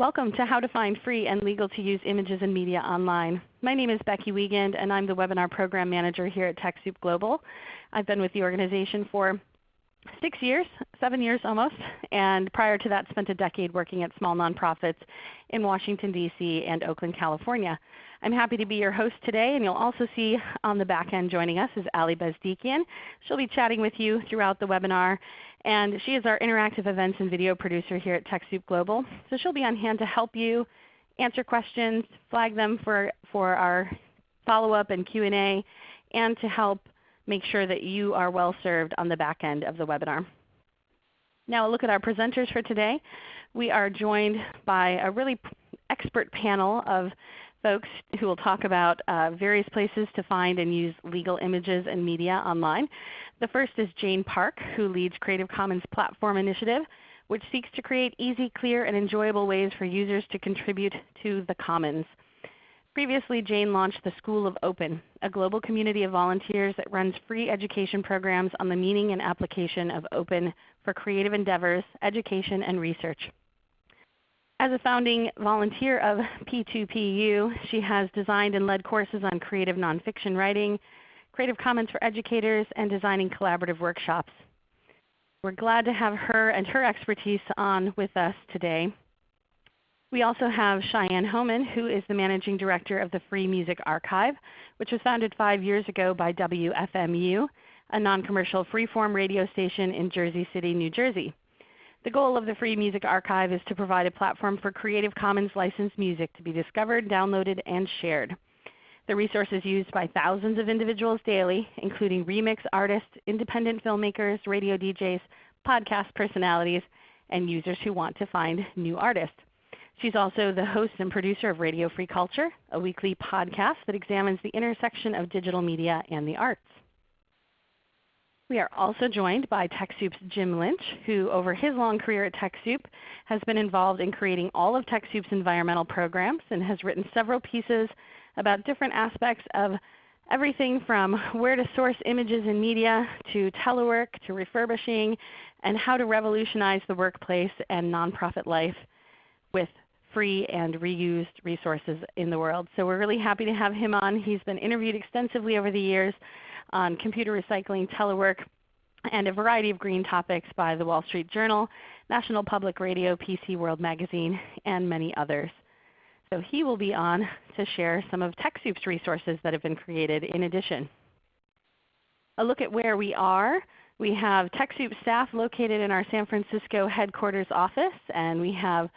Welcome to How to Find Free and Legal to Use Images and Media Online. My name is Becky Wiegand and I'm the Webinar Program Manager here at TechSoup Global. I've been with the organization for six years, seven years almost, and prior to that spent a decade working at small nonprofits in Washington, D.C. and Oakland, California. I'm happy to be your host today, and you'll also see on the back end joining us is Ali Bezdikian. She'll be chatting with you throughout the webinar, and she is our interactive events and video producer here at TechSoup Global. So she'll be on hand to help you answer questions, flag them for, for our follow-up and Q&A, and to help make sure that you are well served on the back end of the webinar. Now a look at our presenters for today. We are joined by a really expert panel of folks who will talk about uh, various places to find and use legal images and media online. The first is Jane Park, who leads Creative Commons Platform Initiative, which seeks to create easy, clear, and enjoyable ways for users to contribute to the Commons. Previously, Jane launched the School of Open, a global community of volunteers that runs free education programs on the meaning and application of open for creative endeavors, education, and research. As a founding volunteer of P2PU, she has designed and led courses on creative nonfiction writing, Creative Commons for educators, and designing collaborative workshops. We're glad to have her and her expertise on with us today. We also have Cheyenne Hohman, who is the Managing Director of the Free Music Archive, which was founded five years ago by WFMU, a non-commercial freeform radio station in Jersey City, New Jersey. The goal of the Free Music Archive is to provide a platform for Creative Commons licensed music to be discovered, downloaded, and shared. The resource is used by thousands of individuals daily, including remix artists, independent filmmakers, radio DJs, podcast personalities, and users who want to find new artists. She's also the host and producer of Radio Free Culture, a weekly podcast that examines the intersection of digital media and the arts. We are also joined by TechSoup's Jim Lynch, who over his long career at TechSoup has been involved in creating all of TechSoup's environmental programs and has written several pieces about different aspects of everything from where to source images and media to telework to refurbishing and how to revolutionize the workplace and nonprofit life with free and reused resources in the world. So we're really happy to have him on. He's been interviewed extensively over the years on computer recycling, telework, and a variety of green topics by the Wall Street Journal, National Public Radio, PC World Magazine, and many others. So he will be on to share some of TechSoup's resources that have been created in addition. A look at where we are. We have TechSoup staff located in our San Francisco headquarters office, and we have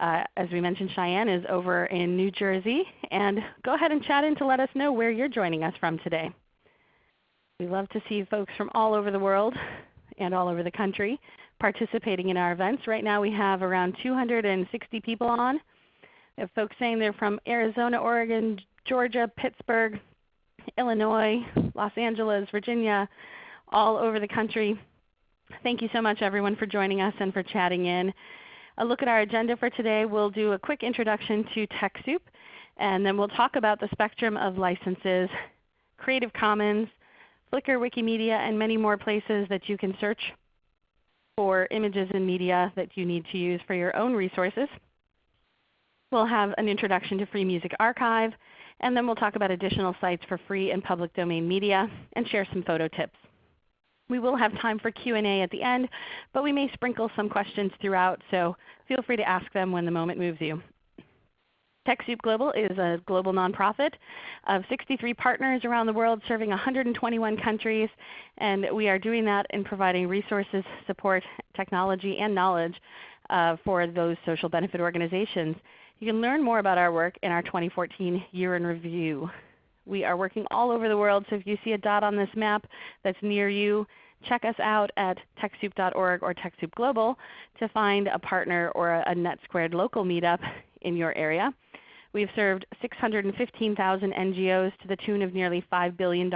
uh, as we mentioned, Cheyenne is over in New Jersey. And go ahead and chat in to let us know where you're joining us from today. We love to see folks from all over the world and all over the country participating in our events. Right now we have around 260 people on. We have folks saying they're from Arizona, Oregon, Georgia, Pittsburgh, Illinois, Los Angeles, Virginia, all over the country. Thank you so much everyone for joining us and for chatting in a look at our agenda for today, we'll do a quick introduction to TechSoup, and then we'll talk about the spectrum of licenses, Creative Commons, Flickr, Wikimedia, and many more places that you can search for images and media that you need to use for your own resources. We'll have an introduction to Free Music Archive, and then we'll talk about additional sites for free and public domain media and share some photo tips. We will have time for Q&A at the end, but we may sprinkle some questions throughout, so feel free to ask them when the moment moves you. TechSoup Global is a global nonprofit of 63 partners around the world serving 121 countries, and we are doing that in providing resources, support, technology, and knowledge uh, for those social benefit organizations. You can learn more about our work in our 2014 Year in Review. We are working all over the world, so if you see a dot on this map that's near you, check us out at TechSoup.org or TechSoup Global to find a partner or a NetSquared local meetup in your area. We've served 615,000 NGOs to the tune of nearly $5 billion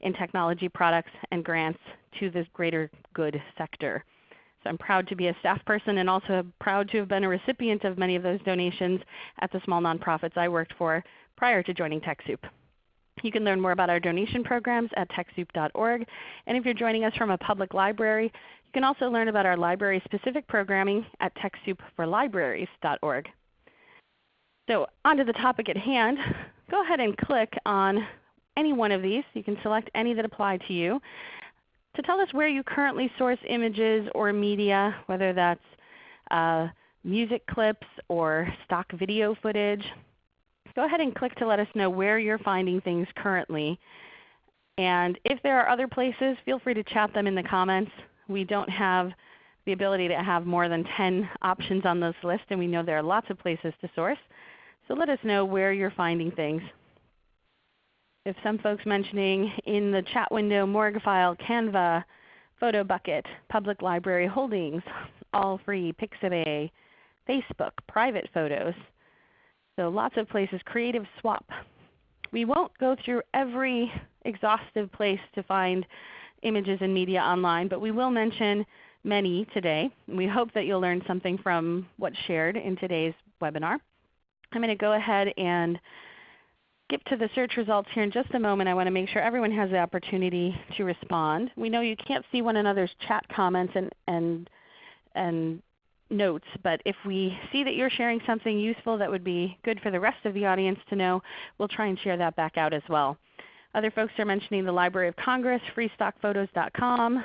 in technology products and grants to the greater good sector. So I'm proud to be a staff person and also proud to have been a recipient of many of those donations at the small nonprofits I worked for prior to joining TechSoup. You can learn more about our donation programs at TechSoup.org. And if you're joining us from a public library, You can also learn about our library-specific programming at TechSoupForLibraries.org. So onto the topic at hand, go ahead and click on any one of these. You can select any that apply to you to tell us where you currently source images or media, whether that's uh, music clips or stock video footage. Go ahead and click to let us know where you're finding things currently. And if there are other places, feel free to chat them in the comments. We don't have the ability to have more than 10 options on this list, and we know there are lots of places to source. So let us know where you're finding things. If some folks mentioning in the chat window Morguefile, Canva, PhotoBucket, Public Library Holdings, All Free, Pixabay, Facebook, private photos. So lots of places, Creative Swap. We won't go through every exhaustive place to find images and media online, but we will mention many today. We hope that you'll learn something from what's shared in today's webinar. I'm going to go ahead and skip to the search results here in just a moment. I want to make sure everyone has the opportunity to respond. We know you can't see one another's chat comments and, and, and notes, but if we see that you're sharing something useful that would be good for the rest of the audience to know, we'll try and share that back out as well. Other folks are mentioning the Library of Congress, freestockphotos.com,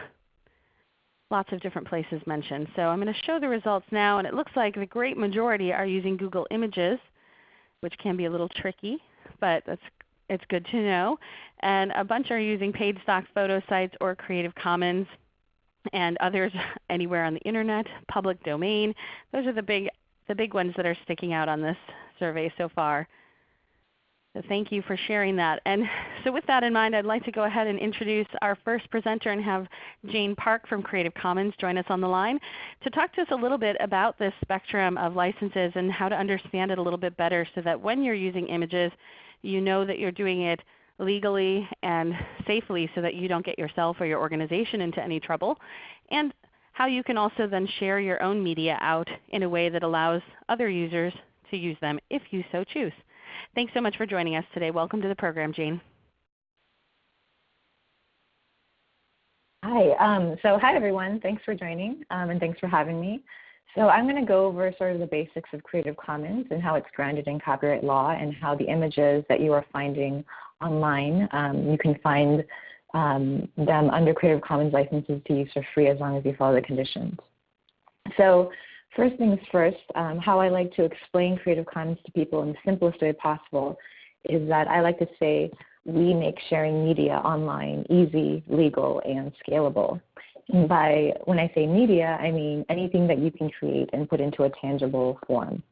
lots of different places mentioned. So I'm going to show the results now, and it looks like the great majority are using Google Images, which can be a little tricky, but that's, it's good to know. And a bunch are using paid stock photo sites or Creative Commons and others anywhere on the Internet, public domain. Those are the big, the big ones that are sticking out on this survey so far. So thank you for sharing that. And so with that in mind, I'd like to go ahead and introduce our first presenter and have Jane Park from Creative Commons join us on the line to talk to us a little bit about this spectrum of licenses and how to understand it a little bit better so that when you're using images, you know that you're doing it legally and safely so that you don't get yourself or your organization into any trouble, and how you can also then share your own media out in a way that allows other users to use them if you so choose. Thanks so much for joining us today. Welcome to the program, Jane. Hi. Um, so hi everyone. Thanks for joining um, and thanks for having me. So I'm going to go over sort of the basics of Creative Commons and how it's grounded in copyright law and how the images that you are finding online, um, you can find um, them under Creative Commons licenses to use for free as long as you follow the conditions. So first things first, um, how I like to explain Creative Commons to people in the simplest way possible is that I like to say we make sharing media online easy, legal, and scalable. And by when I say media, I mean anything that you can create and put into a tangible form.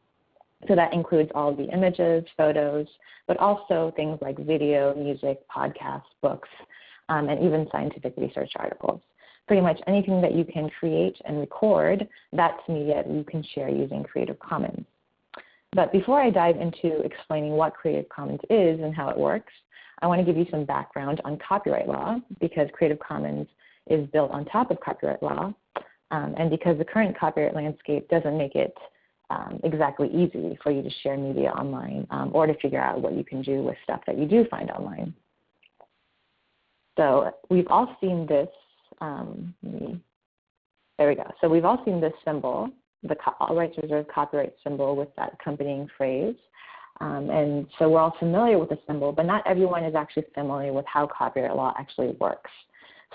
So that includes all the images, photos, but also things like video, music, podcasts, books, um, and even scientific research articles. Pretty much anything that you can create and record, that's media that you can share using Creative Commons. But before I dive into explaining what Creative Commons is and how it works, I want to give you some background on copyright law because Creative Commons is built on top of copyright law um, and because the current copyright landscape doesn't make it um, exactly easy for you to share media online um, or to figure out what you can do with stuff that you do find online. So we've all seen this, um, there we go. So we've all seen this symbol, the all rights reserved copyright symbol with that accompanying phrase. Um, and so we're all familiar with the symbol, but not everyone is actually familiar with how copyright law actually works.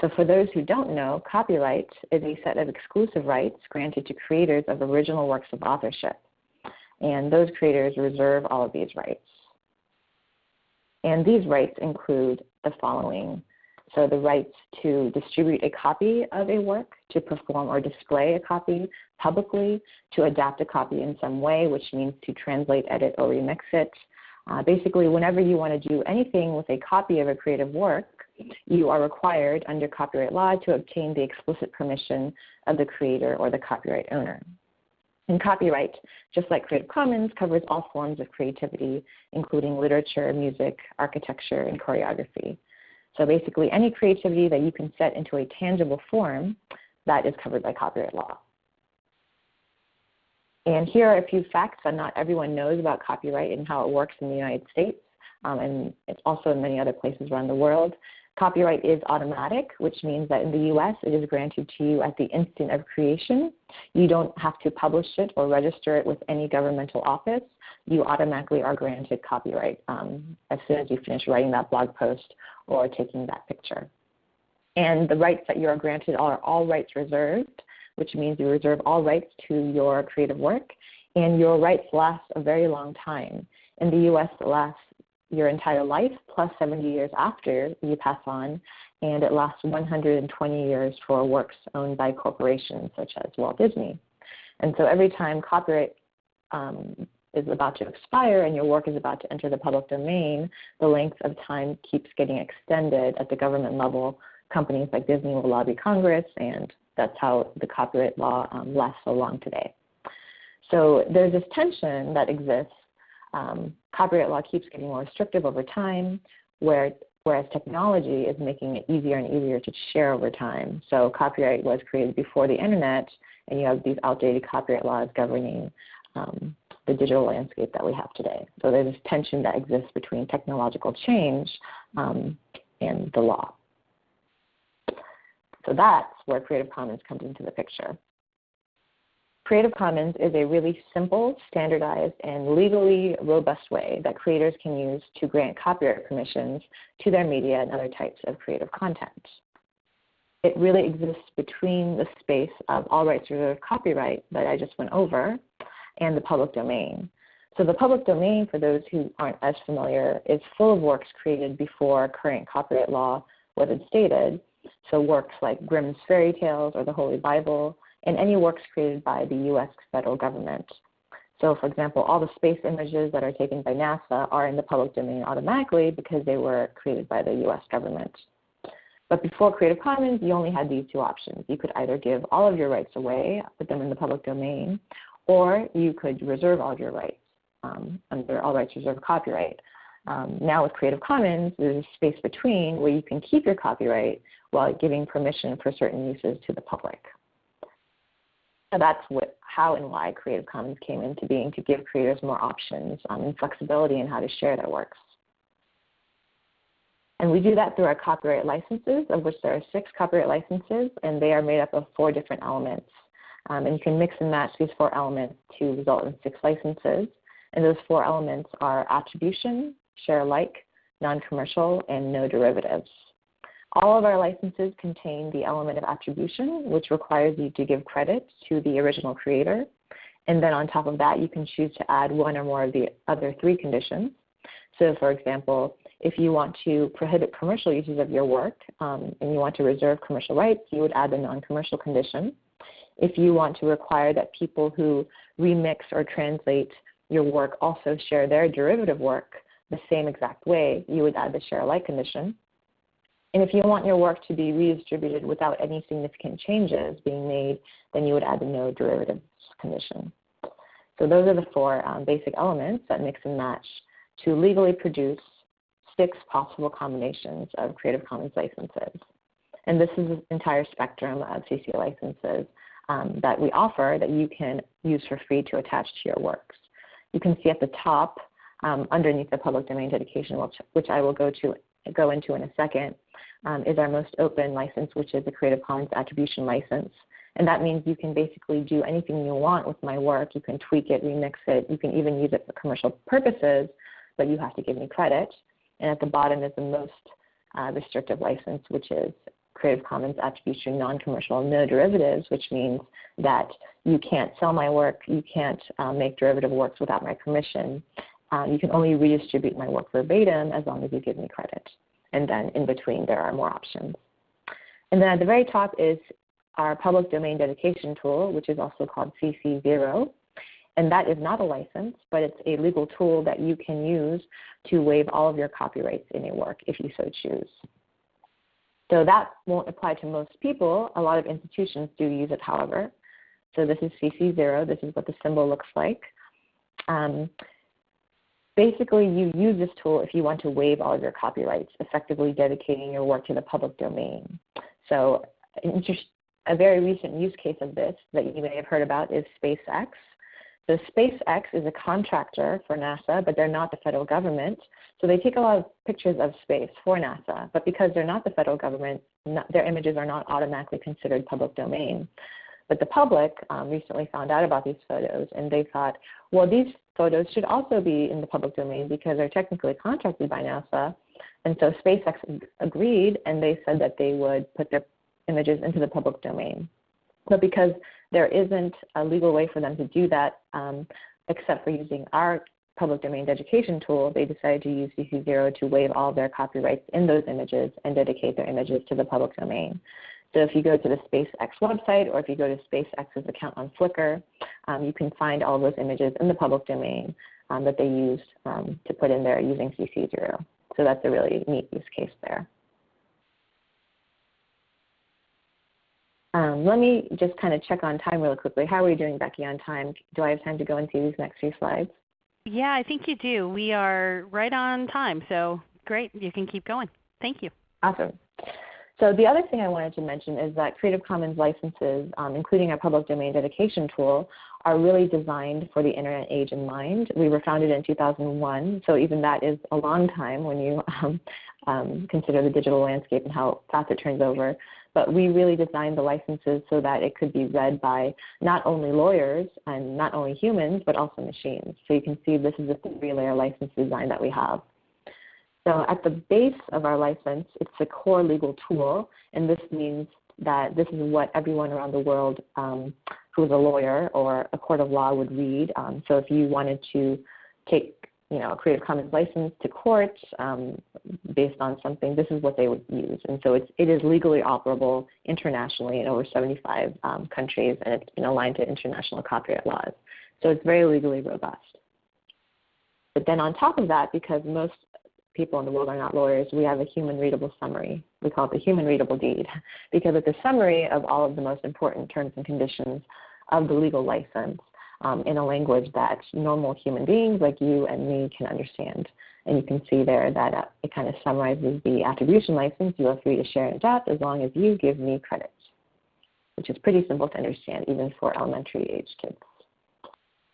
So for those who don't know, copyright is a set of exclusive rights granted to creators of original works of authorship. And those creators reserve all of these rights. And these rights include the following. So the rights to distribute a copy of a work, to perform or display a copy publicly, to adapt a copy in some way, which means to translate, edit, or remix it. Uh, basically, whenever you want to do anything with a copy of a creative work, you are required under copyright law to obtain the explicit permission of the creator or the copyright owner. And copyright, just like Creative Commons, covers all forms of creativity, including literature, music, architecture, and choreography. So basically, any creativity that you can set into a tangible form, that is covered by copyright law. And here are a few facts that not everyone knows about copyright and how it works in the United States, um, and it's also in many other places around the world. Copyright is automatic, which means that in the US it is granted to you at the instant of creation. You don't have to publish it or register it with any governmental office. You automatically are granted copyright um, as soon as you finish writing that blog post or taking that picture. And the rights that you are granted are all rights reserved, which means you reserve all rights to your creative work, and your rights last a very long time. In the US, it lasts your entire life plus 70 years after you pass on, and it lasts 120 years for works owned by corporations such as Walt Disney. And so every time copyright um, is about to expire and your work is about to enter the public domain, the length of time keeps getting extended at the government level. Companies like Disney will lobby Congress, and that's how the copyright law um, lasts so long today. So there's this tension that exists. Um, copyright law keeps getting more restrictive over time, where, whereas technology is making it easier and easier to share over time. So copyright was created before the internet, and you have these outdated copyright laws governing um, the digital landscape that we have today. So there's this tension that exists between technological change um, and the law. So that's where Creative Commons comes into the picture. Creative Commons is a really simple, standardized, and legally robust way that creators can use to grant copyright permissions to their media and other types of creative content. It really exists between the space of all rights reserved copyright that I just went over and the public domain. So the public domain, for those who aren't as familiar, is full of works created before current copyright law was instated. So works like Grimm's fairy tales or the Holy Bible, and any works created by the U.S. federal government. So for example, all the space images that are taken by NASA are in the public domain automatically because they were created by the U.S. government. But before Creative Commons, you only had these two options. You could either give all of your rights away, put them in the public domain, or you could reserve all your rights um, under all rights reserved copyright. Um, now with Creative Commons, there's a space between where you can keep your copyright while giving permission for certain uses to the public. So that's what, how and why Creative Commons came into being to give creators more options um, and flexibility in how to share their works. And we do that through our copyright licenses, of which there are six copyright licenses, and they are made up of four different elements. Um, and you can mix and match these four elements to result in six licenses. And those four elements are attribution, share alike, non-commercial, and no derivatives. All of our licenses contain the element of attribution, which requires you to give credit to the original creator. And then on top of that, you can choose to add one or more of the other three conditions. So for example, if you want to prohibit commercial uses of your work um, and you want to reserve commercial rights, you would add the non-commercial condition. If you want to require that people who remix or translate your work also share their derivative work the same exact way, you would add the share alike condition. And if you want your work to be redistributed without any significant changes being made, then you would add the no derivatives condition. So those are the four um, basic elements that mix and match to legally produce six possible combinations of Creative Commons licenses. And this is the entire spectrum of CC licenses um, that we offer that you can use for free to attach to your works. You can see at the top um, underneath the public domain dedication, which, which I will go to go into in a second, um, is our most open license, which is the Creative Commons Attribution License. And that means you can basically do anything you want with my work. You can tweak it, remix it. You can even use it for commercial purposes, but you have to give me credit. And at the bottom is the most uh, restrictive license, which is Creative Commons Attribution Non-Commercial No Derivatives, which means that you can't sell my work, you can't uh, make derivative works without my permission. Uh, you can only redistribute my work verbatim as long as you give me credit. And then in between there are more options. And then at the very top is our public domain dedication tool, which is also called CC0. And that is not a license, but it's a legal tool that you can use to waive all of your copyrights in a work if you so choose. So that won't apply to most people. A lot of institutions do use it, however. So this is CC0. This is what the symbol looks like. Um, basically, you use this tool if you want to waive all of your copyrights, effectively dedicating your work to the public domain. So a very recent use case of this that you may have heard about is SpaceX. So SpaceX is a contractor for NASA, but they're not the federal government. So they take a lot of pictures of space for NASA, but because they're not the federal government, not, their images are not automatically considered public domain. But the public um, recently found out about these photos and they thought, well, these photos should also be in the public domain because they're technically contracted by NASA. And so SpaceX agreed and they said that they would put their images into the public domain. But because there isn't a legal way for them to do that um, except for using our public domain dedication tool, they decided to use CC0 to waive all their copyrights in those images and dedicate their images to the public domain. So if you go to the SpaceX website or if you go to SpaceX's account on Flickr, um, you can find all those images in the public domain um, that they used um, to put in there using CC0. So that's a really neat use case there. Um, let me just kind of check on time really quickly. How are we doing, Becky, on time? Do I have time to go and see these next few slides? Yeah, I think you do. We are right on time, so great. You can keep going. Thank you. Awesome. So the other thing I wanted to mention is that Creative Commons licenses, um, including our public domain dedication tool, are really designed for the internet age in mind. We were founded in 2001, so even that is a long time when you um, um, consider the digital landscape and how fast it turns over. But we really designed the licenses so that it could be read by not only lawyers and not only humans, but also machines. So you can see this is a three-layer license design that we have. So at the base of our license, it's a core legal tool, and this means that this is what everyone around the world um, who is a lawyer or a court of law would read. Um, so if you wanted to take you know, a Creative Commons license to court um, based on something, this is what they would use. And so it's, it is legally operable internationally in over 75 um, countries, and it's been aligned to international copyright laws. So it's very legally robust. But then on top of that, because most people in the world are not lawyers, we have a human readable summary. We call it the human readable deed because it's a summary of all of the most important terms and conditions of the legal license um, in a language that normal human beings like you and me can understand. And you can see there that uh, it kind of summarizes the attribution license. You are free to share and adopt as long as you give me credit, which is pretty simple to understand even for elementary age kids.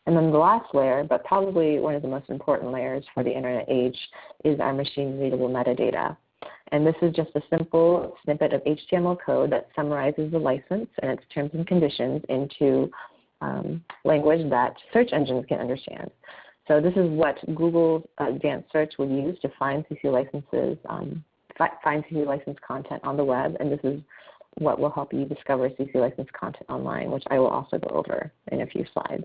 And then the last layer, but probably one of the most important layers for the internet age, is our machine readable metadata. And this is just a simple snippet of HTML code that summarizes the license and its terms and conditions into um, language that search engines can understand. So this is what Google Advanced Search would use to find CC licenses, um, find CC license content on the web, and this is what will help you discover CC license content online, which I will also go over in a few slides.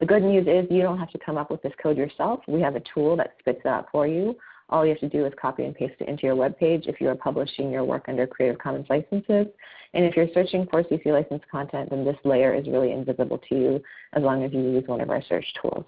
The good news is you don't have to come up with this code yourself. We have a tool that spits it out for you. All you have to do is copy and paste it into your web page if you are publishing your work under Creative Commons licenses. And if you're searching for CC license content, then this layer is really invisible to you as long as you use one of our search tools.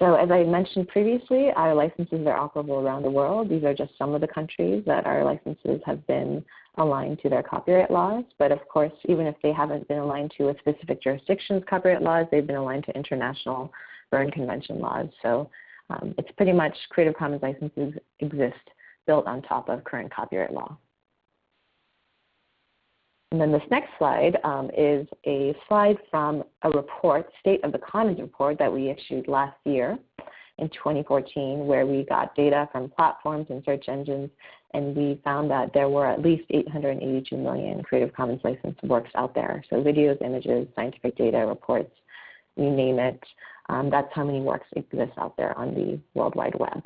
So as I mentioned previously, our licenses are operable around the world. These are just some of the countries that our licenses have been aligned to their copyright laws. But of course, even if they haven't been aligned to a specific jurisdiction's copyright laws, they've been aligned to international Berne Convention laws. So um, it's pretty much Creative Commons licenses exist built on top of current copyright law. And then this next slide um, is a slide from a report, State of the Commons report that we issued last year in 2014 where we got data from platforms and search engines and we found that there were at least 882 million Creative Commons licensed works out there. So videos, images, scientific data, reports, you name it. Um, that's how many works exist out there on the World Wide Web.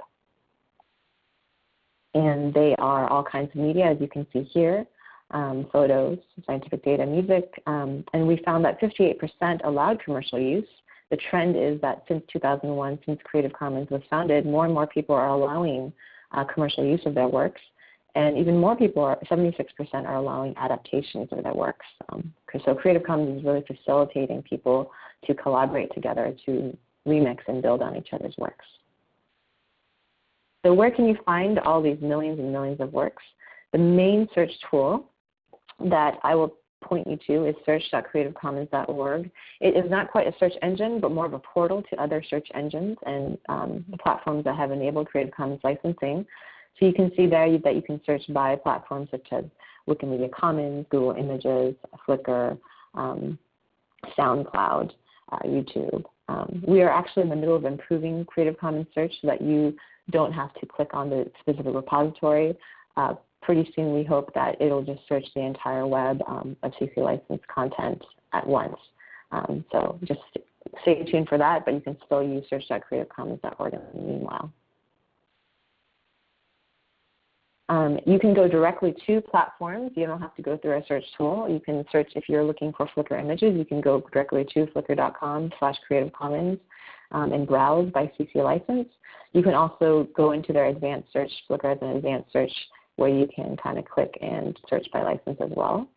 And they are all kinds of media, as you can see here um, photos, scientific data, music, um, and we found that 58% allowed commercial use. The trend is that since 2001, since Creative Commons was founded, more and more people are allowing uh, commercial use of their works. And even more people, are, 76% are allowing adaptations of their works. Um, so Creative Commons is really facilitating people to collaborate together to remix and build on each other's works. So where can you find all these millions and millions of works? The main search tool that I will point you to is search.creativecommons.org. It is not quite a search engine, but more of a portal to other search engines and um, platforms that have enabled Creative Commons licensing. So you can see there that you can search by platforms such as Wikimedia Commons, Google Images, Flickr, um, SoundCloud, uh, YouTube, Um, we are actually in the middle of improving Creative Commons search so that you don't have to click on the specific repository. Uh, pretty soon we hope that it'll just search the entire web um, of CC licensed content at once. Um, so just stay tuned for that, but you can still use search.creativecommons.org in the meanwhile. Um, you can go directly to platforms. You don't have to go through a search tool. You can search if you're looking for Flickr images. You can go directly to flickr.com slash Creative Commons um, and browse by CC license. You can also go into their advanced search, Flickr has an advanced search where you can kind of click and search by license as well.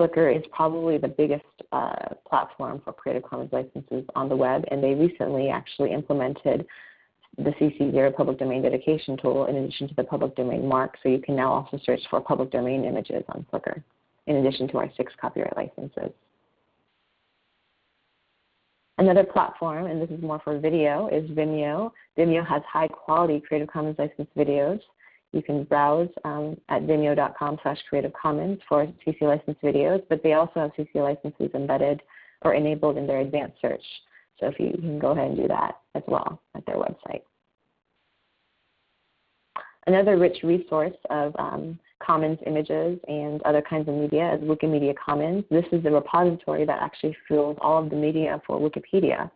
Flickr is probably the biggest uh, platform for Creative Commons licenses on the web, and they recently actually implemented the CC0 public domain dedication tool in addition to the public domain mark, so you can now also search for public domain images on Flickr in addition to our six copyright licenses. Another platform, and this is more for video, is Vimeo. Vimeo has high quality Creative Commons licensed videos. You can browse um, at vimeo.com slash creative commons for CC licensed videos, but they also have CC licenses embedded or enabled in their advanced search. So if you, you can go ahead and do that as well at their website. Another rich resource of um, Commons images and other kinds of media is Wikimedia Commons. This is the repository that actually fuels all of the media for Wikipedia.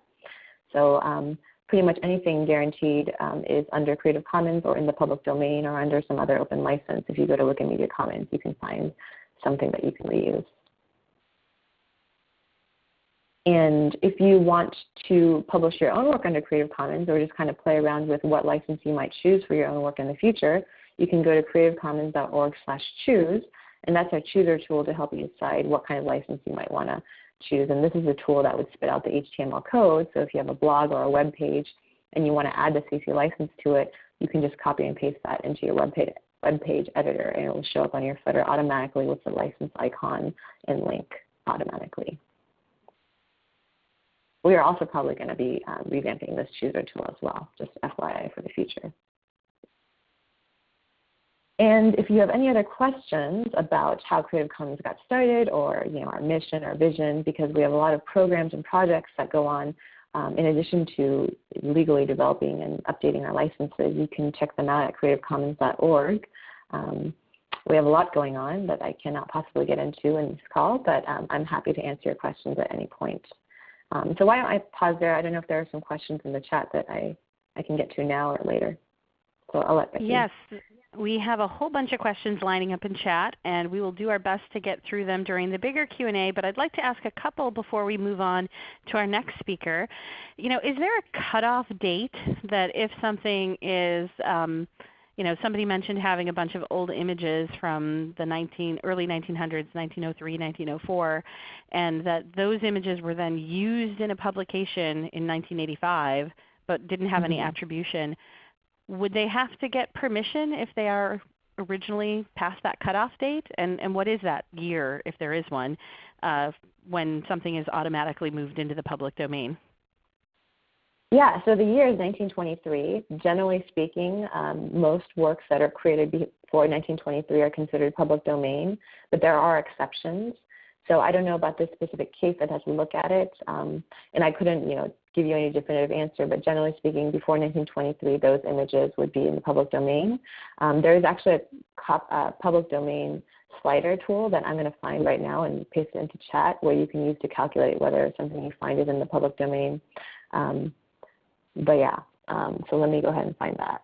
So um, pretty much anything guaranteed um, is under Creative Commons or in the public domain or under some other open license. If you go to Wikimedia Commons, you can find something that you can reuse. And if you want to publish your own work under Creative Commons or just kind of play around with what license you might choose for your own work in the future, you can go to creativecommons.org slash choose, and that's our chooser tool to help you decide what kind of license you might want to choose. And this is a tool that would spit out the HTML code, so if you have a blog or a web page and you want to add the CC license to it, you can just copy and paste that into your web page, web page editor, and it will show up on your footer automatically with the license icon and link automatically. We are also probably going to be um, revamping this chooser tool as well, just FYI for the future. And if you have any other questions about how Creative Commons got started or you know, our mission or vision, because we have a lot of programs and projects that go on um, in addition to legally developing and updating our licenses, you can check them out at creativecommons.org. Um, we have a lot going on that I cannot possibly get into in this call, but um, I'm happy to answer your questions at any point. Um, so why don't I pause there? I don't know if there are some questions in the chat that I, I can get to now or later. So I'll let Becky. Yes, we have a whole bunch of questions lining up in chat, and we will do our best to get through them during the bigger Q&A, but I'd like to ask a couple before we move on to our next speaker. You know, is there a cutoff date that if something is um, you know, somebody mentioned having a bunch of old images from the 19, early 1900s, 1903, 1904, and that those images were then used in a publication in 1985 but didn't have mm-hmm. any attribution. Would they have to get permission if they are originally past that cutoff date? And, and what is that year, if there is one, uh, when something is automatically moved into the public domain? Yeah, so the year is 1923. Generally speaking, um, most works that are created before 1923 are considered public domain, but there are exceptions. So I don't know about this specific case. I'd have to look at it, um, and I couldn't, you know, give you any definitive answer. But generally speaking, before 1923, those images would be in the public domain. Um, there is actually a uh, public domain slider tool that I'm going to find right now and paste it into chat, where you can use to calculate whether something you find is in the public domain. Um, but yeah, um, so let me go ahead and find that.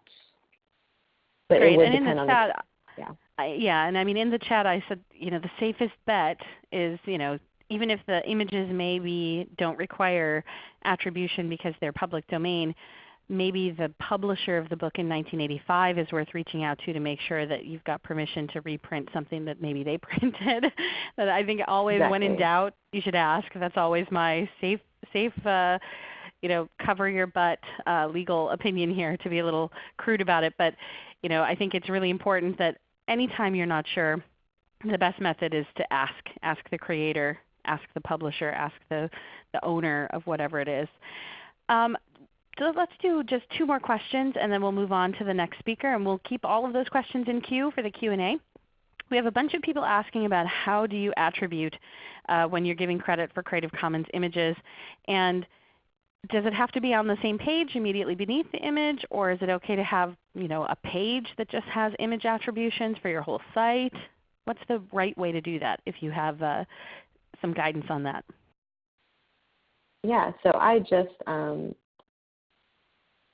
But Great. and in the chat, the, yeah. I, yeah, and I mean in the chat I said, you know, the safest bet is, you know, even if the images maybe don't require attribution because they're public domain, maybe the publisher of the book in 1985 is worth reaching out to to make sure that you've got permission to reprint something that maybe they printed. but I think always exactly. when in doubt, you should ask. That's always my safe safe uh, you know, cover your butt uh, legal opinion here to be a little crude about it. But you know, I think it's really important that anytime you're not sure, the best method is to ask. Ask the creator, ask the publisher, ask the, the owner of whatever it is. Um, so let's do just two more questions and then we'll move on to the next speaker and we'll keep all of those questions in queue for the Q&A. We have a bunch of people asking about how do you attribute uh, when you're giving credit for Creative Commons images. And does it have to be on the same page immediately beneath the image, or is it okay to have you know, a page that just has image attributions for your whole site? What's the right way to do that if you have uh, some guidance on that? Yeah, so I just um,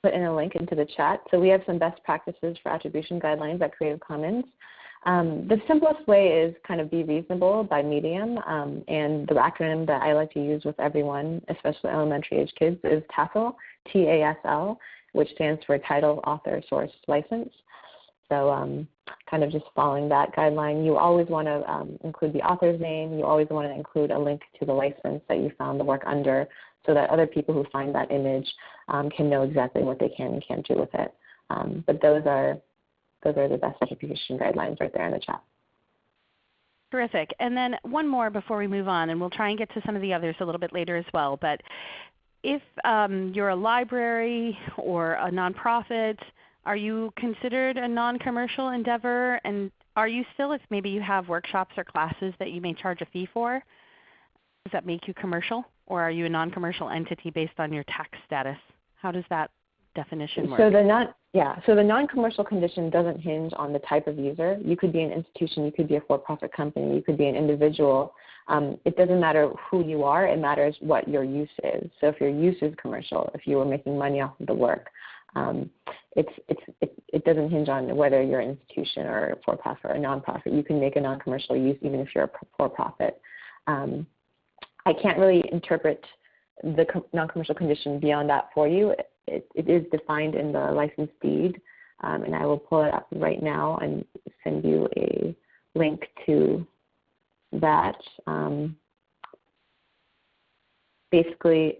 put in a link into the chat. So we have some best practices for attribution guidelines at Creative Commons. Um, the simplest way is kind of be reasonable by medium, um, and the acronym that I like to use with everyone, especially elementary age kids, is TASL, T-A-S-L, which stands for Title, Author, Source, License. So um, kind of just following that guideline. You always want to um, include the author's name. You always want to include a link to the license that you found the work under so that other people who find that image um, can know exactly what they can and can't do with it. Um, but those are those are the best attribution guidelines right there in the chat. Terrific. And then one more before we move on, and we'll try and get to some of the others a little bit later as well. But if um, you're a library or a nonprofit, are you considered a non-commercial endeavor? And are you still, if maybe you have workshops or classes that you may charge a fee for, does that make you commercial? Or are you a non-commercial entity based on your tax status? How does that definition work? So the non yeah, so the non-commercial condition doesn't hinge on the type of user. You could be an institution, you could be a for-profit company, you could be an individual. Um, it doesn't matter who you are, it matters what your use is. So if your use is commercial, if you were making money off of the work, um, it's, it's, it, it doesn't hinge on whether you're an institution or a for-profit or a nonprofit. You can make a non-commercial use even if you're a for-profit. Um, I can't really interpret the non-commercial condition beyond that for you it, it is defined in the license deed, um, and I will pull it up right now and send you a link to that. Um, basically,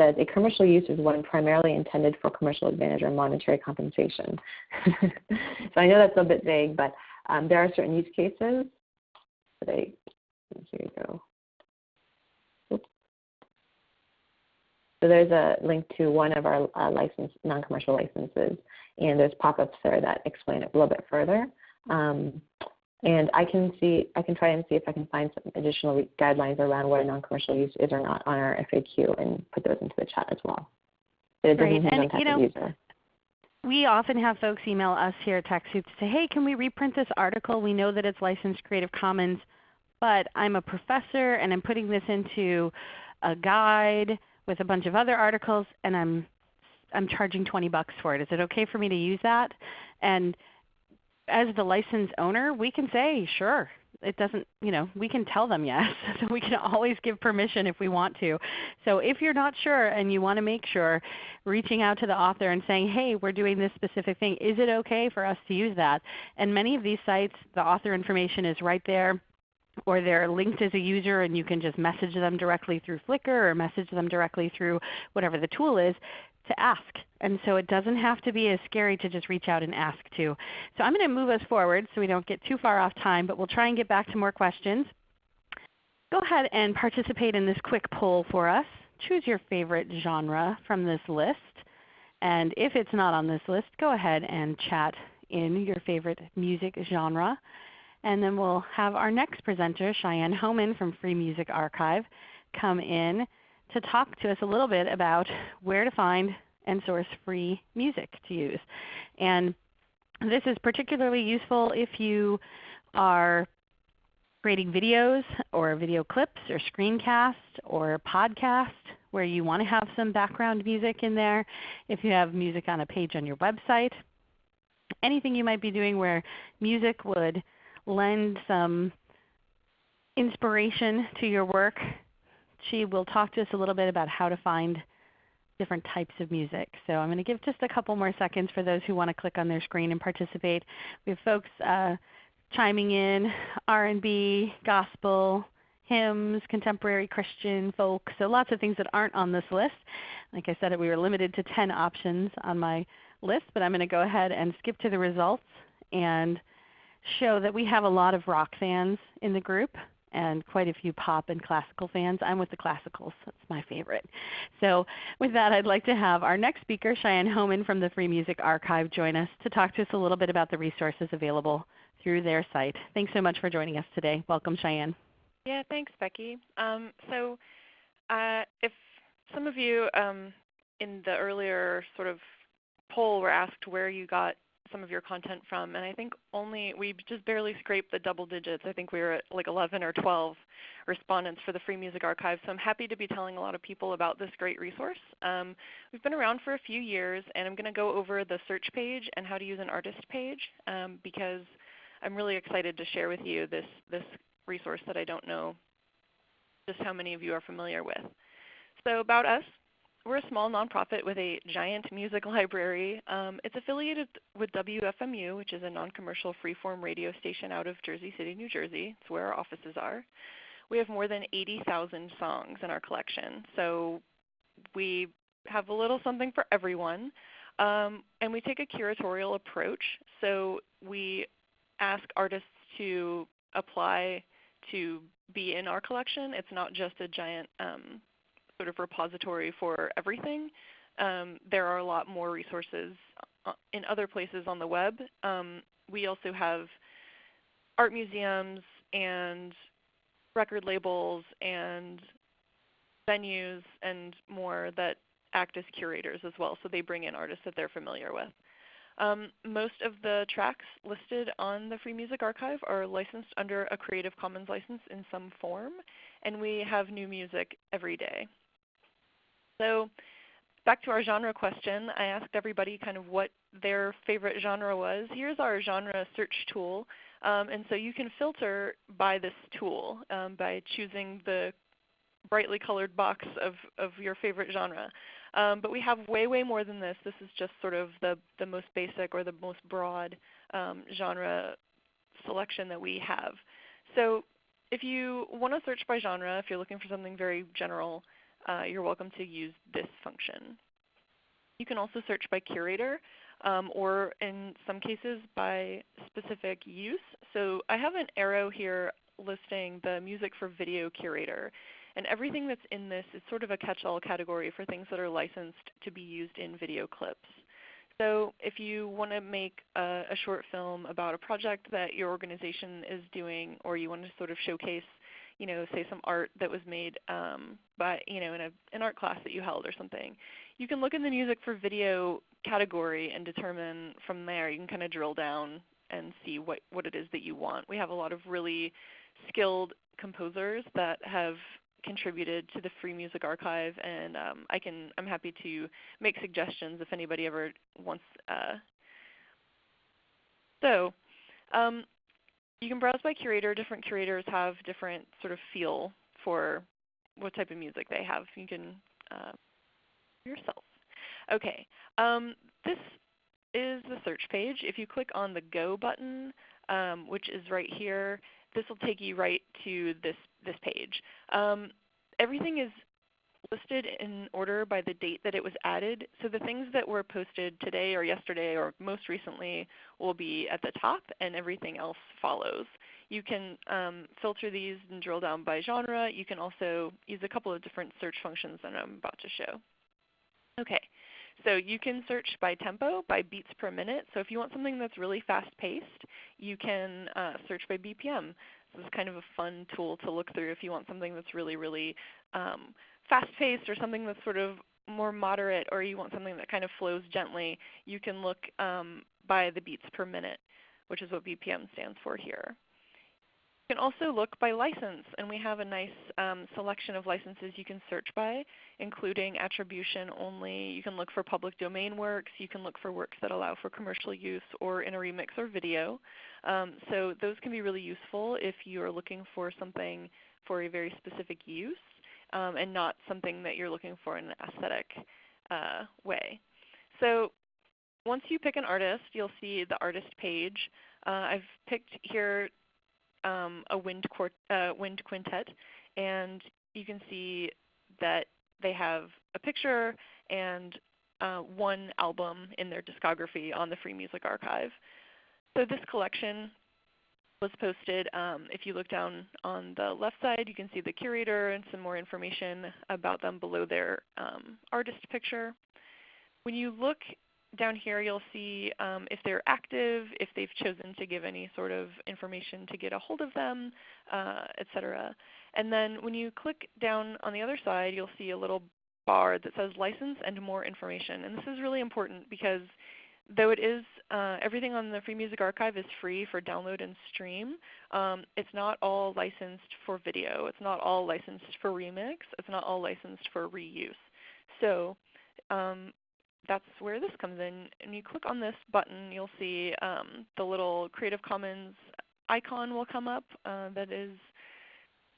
that a commercial use is one primarily intended for commercial advantage or monetary compensation. so I know that's a bit vague, but um, there are certain use cases. They, here you go. So there's a link to one of our uh, license, non-commercial licenses, and there's pop-ups there that explain it a little bit further. Um, and I can see, I can try and see if I can find some additional guidelines around what a non-commercial use is or not on our FAQ and put those into the chat as well. But it doesn't Great. and, you know, user. We often have folks email us here at TechSoup to say, hey, can we reprint this article? We know that it's licensed Creative Commons, but I'm a professor and I'm putting this into a guide with a bunch of other articles and I'm I'm charging 20 bucks for it. Is it okay for me to use that? And as the license owner, we can say, sure. It doesn't, you know, we can tell them yes. so we can always give permission if we want to. So if you're not sure and you want to make sure, reaching out to the author and saying, hey, we're doing this specific thing. Is it okay for us to use that? And many of these sites, the author information is right there or they're linked as a user and you can just message them directly through Flickr or message them directly through whatever the tool is to ask. And so it doesn't have to be as scary to just reach out and ask too. So I'm going to move us forward so we don't get too far off time, but we'll try and get back to more questions. Go ahead and participate in this quick poll for us. Choose your favorite genre from this list. And if it's not on this list, go ahead and chat in your favorite music genre. And then we'll have our next presenter, Cheyenne Hohman from Free Music Archive, come in to talk to us a little bit about where to find and source free music to use. And this is particularly useful if you are creating videos or video clips or screencasts or podcast where you want to have some background music in there. If you have music on a page on your website, anything you might be doing where music would lend some inspiration to your work. She will talk to us a little bit about how to find different types of music. So I'm going to give just a couple more seconds for those who want to click on their screen and participate. We have folks uh, chiming in, R&B, gospel, hymns, contemporary Christian, folk, so lots of things that aren't on this list. Like I said, we were limited to 10 options on my list, but I'm going to go ahead and skip to the results and show that we have a lot of rock fans in the group and quite a few pop and classical fans. I'm with the classicals. That's my favorite. So with that, I'd like to have our next speaker, Cheyenne Hohman from the Free Music Archive, join us to talk to us a little bit about the resources available through their site. Thanks so much for joining us today. Welcome, Cheyenne. Yeah, thanks, Becky. Um, so uh, if some of you um, in the earlier sort of poll were asked where you got some of your content from, and I think only we just barely scraped the double digits. I think we were at like 11 or 12 respondents for the Free Music Archive. So I'm happy to be telling a lot of people about this great resource. Um, we've been around for a few years, and I'm going to go over the search page and how to use an artist page um, because I'm really excited to share with you this this resource that I don't know just how many of you are familiar with. So about us, we're a small nonprofit with a giant music library. Um, it's affiliated with WFMU, which is a non-commercial freeform radio station out of Jersey City, New Jersey. It's where our offices are. We have more than 80,000 songs in our collection, so we have a little something for everyone. Um, and we take a curatorial approach. So we ask artists to apply to be in our collection. It's not just a giant um, sort of repository for everything. Um, there are a lot more resources uh, in other places on the web. Um, we also have art museums and record labels and venues and more that act as curators as well. So they bring in artists that they're familiar with. Um, most of the tracks listed on the Free Music Archive are licensed under a Creative Commons license in some form, and we have new music every day. So back to our genre question, I asked everybody kind of what their favorite genre was. Here's our genre search tool. Um, and so you can filter by this tool um, by choosing the brightly colored box of, of your favorite genre. Um, but we have way, way more than this. This is just sort of the, the most basic or the most broad um, genre selection that we have. So if you want to search by genre, if you're looking for something very general, uh, you're welcome to use this function. You can also search by curator um, or in some cases by specific use. So I have an arrow here listing the music for video curator. And everything that's in this is sort of a catch-all category for things that are licensed to be used in video clips. So if you want to make a, a, short film about a project that your organization is doing or you want to sort of showcase, you know, say some art that was made um, by, you know, in a, an art class that you held or something, you can look in the music for video category and determine from there, you can kind of drill down and see what, what it is that you want. We have a lot of really skilled composers that have contributed to the Free Music Archive, and um, I can I'm happy to make suggestions if anybody ever wants. Uh, so um, you can browse by curator. Different curators have different sort of feel for what type of music they have. You can uh, yourself. Okay, um, this is the search page. If you click on the Go button, um, which is right here, this will take you right to this, this page. Um, everything is listed in order by the date that it was added. So the things that were posted today or yesterday or most recently will be at the top and everything else follows. You can um, filter these and drill down by genre. You can also use a couple of different search functions that I'm about to show. Okay, so you can search by tempo, by beats per minute. So if you want something that's really fast-paced, you can uh, search by BPM. This is kind of a fun tool to look through if you want something that's really, really um, fast-paced or something that's sort of more moderate or you want something that kind of flows gently. You can look um, by the beats per minute, which is what BPM stands for here. You can also look by license, and we have a nice um, selection of licenses you can search by, including attribution only. You can look for public domain works. You can look for works that allow for commercial use or in a remix or video. Um, so those can be really useful if you are looking for something for a very specific use um, and not something that you're looking for in an aesthetic uh, way. So once you pick an artist, you'll see the artist page. Uh, I've picked here um, a wind, uh, wind quintet, and you can see that they have a picture and uh, one album in their discography on the Free Music Archive. So this collection was posted. Um, if you look down on the left side, you can see the curator and some more information about them below their um, artist picture. When you look down here you'll see um, if they're active, if they've chosen to give any sort of information to get a hold of them, uh, etc. And then when you click down on the other side, you'll see a little bar that says license and more information. And this is really important because though it is uh, everything on the Free Music Archive is free for download and stream, um, it's not all licensed for video. It's not all licensed for remix. It's not all licensed for reuse. So um, that's where this comes in. And you click on this button, you'll see um, the little Creative Commons icon will come up uh, that is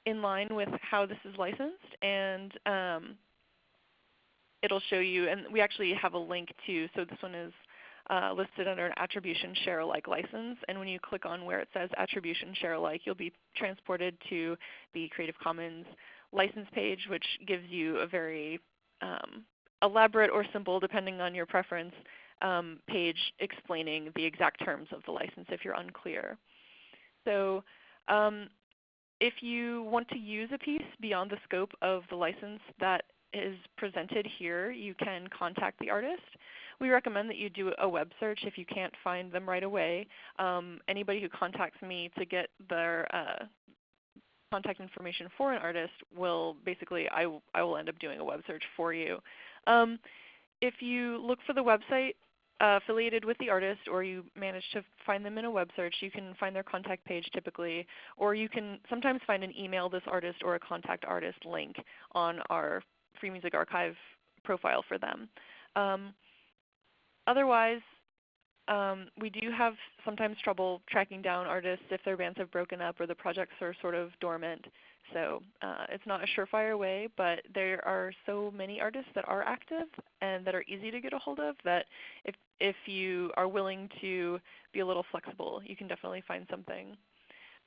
in line with how this is licensed. And um, it'll show you, and we actually have a link to, so this one is uh, listed under an attribution share alike license. And when you click on where it says attribution share alike, you'll be transported to the Creative Commons license page, which gives you a very um, elaborate or simple, depending on your preference, um, page explaining the exact terms of the license if you're unclear. So um, if you want to use a piece beyond the scope of the license that is presented here, you can contact the artist. We recommend that you do a web search if you can't find them right away. Um, anybody who contacts me to get their uh, contact information for an artist will basically, I, I will end up doing a web search for you. Um, if you look for the website uh, affiliated with the artist or you manage to find them in a web search, you can find their contact page typically, or you can sometimes find an email this artist or a contact artist link on our Free Music Archive profile for them. Um, otherwise, um, we do have sometimes trouble tracking down artists if their bands have broken up or the projects are sort of dormant. So uh, it's not a surefire way, but there are so many artists that are active and that are easy to get a hold of that if, if you are willing to be a little flexible, you can definitely find something.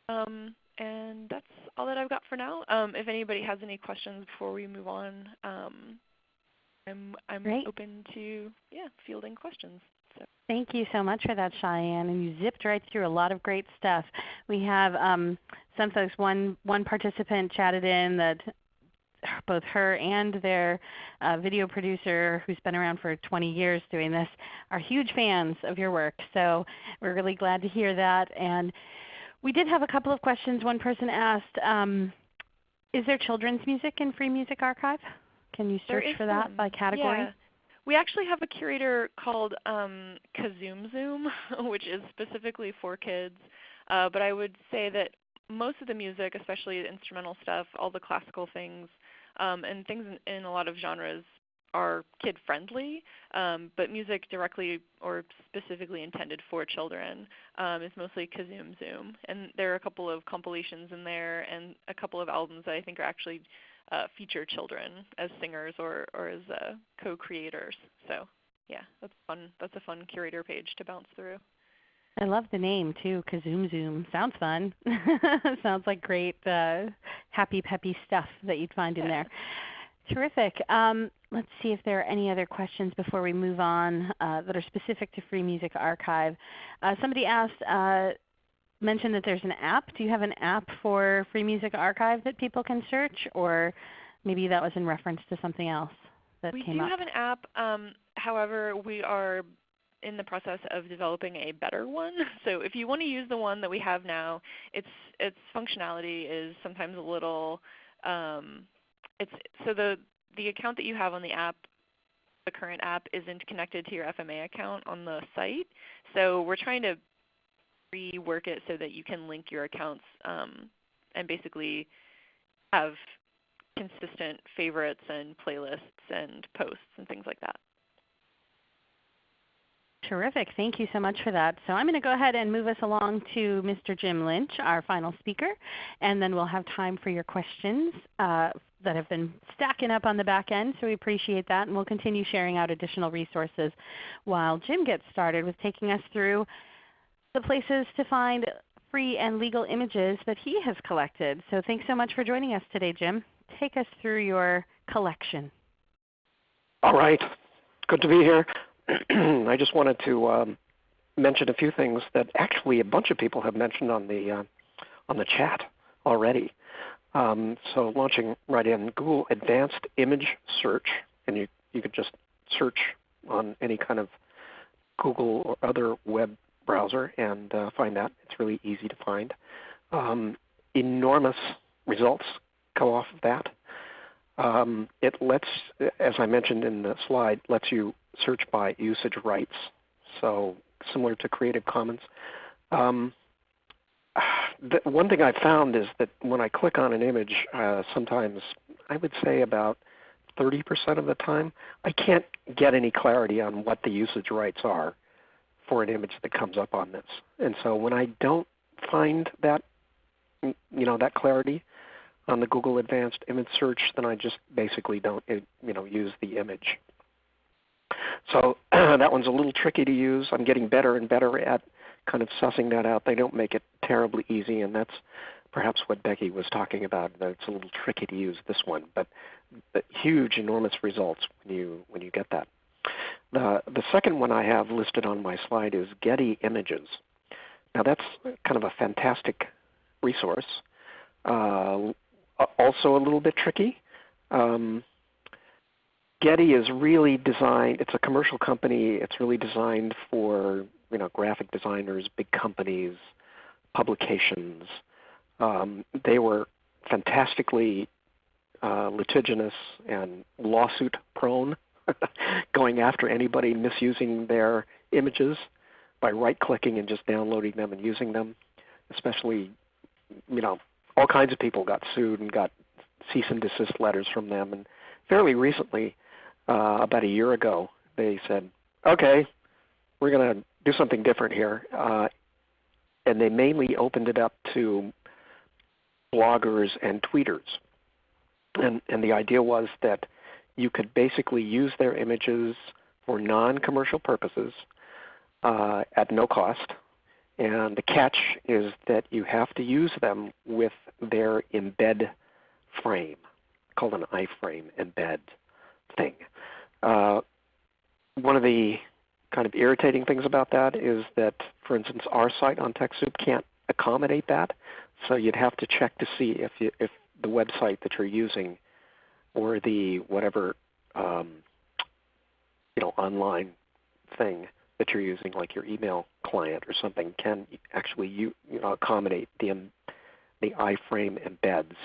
Um, and that's all that I've got for now. Um, if anybody has any questions before we move on, I'm, I'm open to yeah, fielding questions. So. Thank you so much for that, Cheyenne. And you zipped right through a lot of great stuff. We have um, some folks, one, one participant chatted in that both her and their uh, video producer, who's been around for 20 years doing this, are huge fans of your work. So we're really glad to hear that. And we did have a couple of questions. One person asked, um, is there children's music in Free Music Archive? Can you search for that some. by category? Yeah. We actually have a curator called um, Kazoom Zoom, which is specifically for kids. Uh, but I would say that most of the music, especially the instrumental stuff, all the classical things, um, and things in, in, a lot of genres are kid friendly. Um, but music directly or specifically intended for children um, is mostly Kazoom Zoom. And there are a couple of compilations in there and a couple of albums that I think are actually uh, feature children as singers or, or as uh, co-creators. So yeah, that's fun. That's a fun curator page to bounce through. I love the name too, Kazoom Zoom. Sounds fun. Sounds like great, uh, happy, peppy stuff that you'd find in there. Terrific. Um, let's see if there are any other questions before we move on uh, that are specific to Free Music Archive. Uh, somebody asked, uh, mentioned that there's an app. Do you have an app for Free Music Archive that people can search, or maybe that was in reference to something else that we came up? We do have an app. Um, however, we are in the process of developing a better one. So if you want to use the one that we have now, its its functionality is sometimes a little. Um, it's so the the account that you have on the app, the current app, isn't connected to your FMA account on the site. So we're trying to rework it so that you can link your accounts um, and basically have consistent favorites and playlists and posts and things like that. Terrific. Thank you so much for that. So I'm going to go ahead and move us along to Mr. Jim Lynch, our final speaker, and then we'll have time for your questions uh, that have been stacking up on the back end. So we appreciate that, and we'll continue sharing out additional resources while Jim gets started with taking us through the places to find free and legal images that he has collected. So thanks so much for joining us today, Jim. Take us through your collection. All right. Good to be here. I just wanted to um, mention a few things that actually a bunch of people have mentioned on the uh, on the chat already. Um, so launching right in Google Advanced Image Search, and you you could just search on any kind of Google or other web browser and uh, find that. It's really easy to find. Um, enormous results come off of that. Um, it lets, as I mentioned in the slide, lets you search by usage rights. So similar to Creative Commons. Um, the, one thing I found is that when I click on an image, uh, sometimes I would say about 30% of the time, I can't get any clarity on what the usage rights are for an image that comes up on this. And so when I don't find that, you know, that clarity on the Google Advanced Image Search, then I just basically don't, eh, you know, use the image. So that one's a little tricky to use. I'm getting better and better at kind of sussing that out. They don't make it terribly easy, and that's perhaps what Becky was talking about. That it's a little tricky to use this one, but, but huge, enormous results when you when you get that. The the second one I have listed on my slide is Getty Images. Now that's kind of a fantastic resource. Uh, also a little bit tricky. Um, Getty is really designed. It's a commercial company. It's really designed for you know graphic designers, big companies, publications. Um, they were fantastically uh, litigious and lawsuit prone, going after anybody misusing their images by right clicking and just downloading them and using them. Especially, you know, all kinds of people got sued and got cease and desist letters from them. And fairly recently, uh, about a year ago, they said, okay, we're going to do something different here. Uh, and they mainly opened it up to bloggers and tweeters. And, and the idea was that you could basically use their images for non-commercial purposes uh, at no cost. And the catch is that you have to use them with their embed frame, called an iframe embed thing. Uh, one of the kind of irritating things about that is that, for instance, our site on TechSoup can't accommodate that. So you'd have to check to see if, you, if the website that you're using or the whatever um, you know online thing that you're using, like your email client or something, can actually you, you know, accommodate the um, the iframe embeds.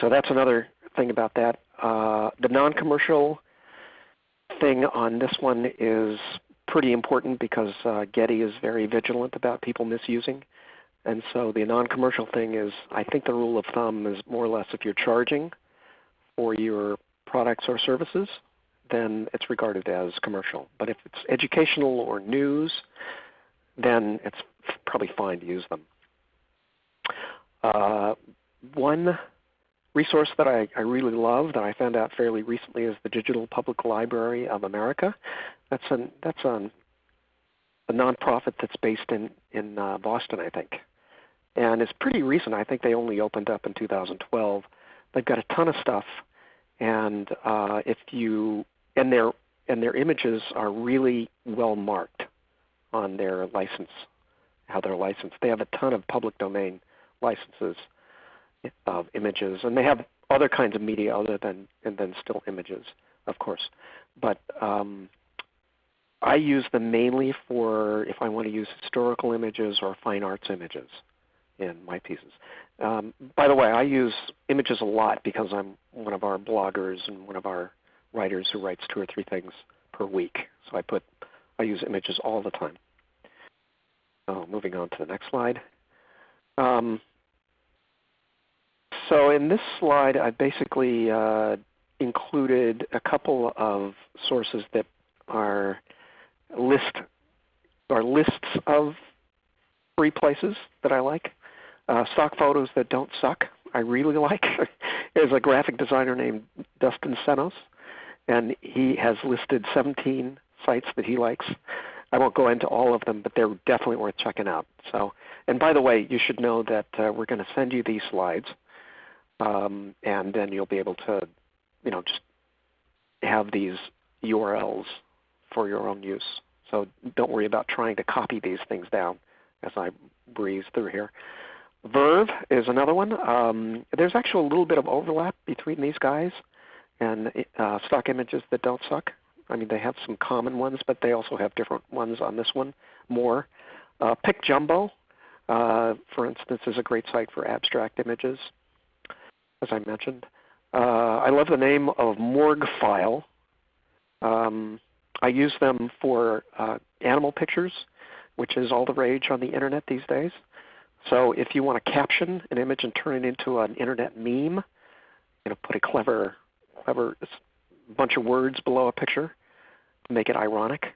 So that's another thing about that. Uh, the non-commercial thing on this one is pretty important because uh, Getty is very vigilant about people misusing. And so the non-commercial thing is, I think the rule of thumb is more or less if you're charging for your products or services, then it's regarded as commercial. But if it's educational or news, then it's probably fine to use them. Uh, one resource that I, I, really love that I found out fairly recently is the Digital Public Library of America. That's an that's an, a nonprofit that's based in in uh, Boston, I think, and it's pretty recent. I think they only opened up in 2012. They've got a ton of stuff, and uh, if you and their and their images are really well marked on their license, how they're licensed. They have a ton of public domain licenses of images, and they have other kinds of media other than and then still images, of course. But um, I use them mainly for if I want to use historical images or fine arts images in my pieces. Um, by the way, I use images a lot because I'm one of our bloggers and one of our writers who writes two or three things per week. So I put I use images all the time. Moving on to the next slide. Um, so in this slide, I basically uh, included a couple of sources that are list are lists of free places that I like. Uh, stock photos that don't suck, I really like. There's a graphic designer named Dustin Senos, and he has listed 17 sites that he likes. I won't go into all of them, but they're definitely worth checking out. So, and by the way, you should know that uh, we're going to send you these slides um, and then you'll be able to, you know, just have these URLs for your own use. So don't worry about trying to copy these things down as I breeze through here. Verve is another one. Um, there's actually a little bit of overlap between these guys and uh, stock images that don't suck. I mean, they have some common ones, but they also have different ones on this one more. Uh, PicJumbo, uh, for instance, is a great site for abstract images as I mentioned. Uh, I love the name of Morguefile. Um, I use them for uh, animal pictures, which is all the rage on the internet these days. So if you want to caption an image and turn it into an internet meme, you know, put a clever, clever bunch of words below a picture to make it ironic.